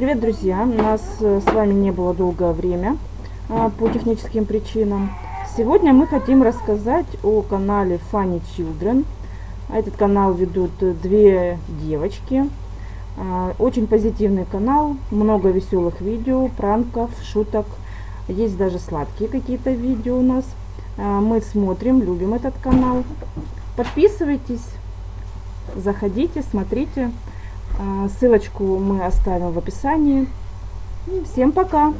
Привет, друзья! Нас э, с вами не было долгое время а, по техническим причинам. Сегодня мы хотим рассказать о канале Funny Children. Этот канал ведут две девочки. А, очень позитивный канал, много веселых видео, пранков, шуток. Есть даже сладкие какие-то видео у нас. А, мы смотрим, любим этот канал. Подписывайтесь, заходите, смотрите. Ссылочку мы оставим в описании. Всем пока!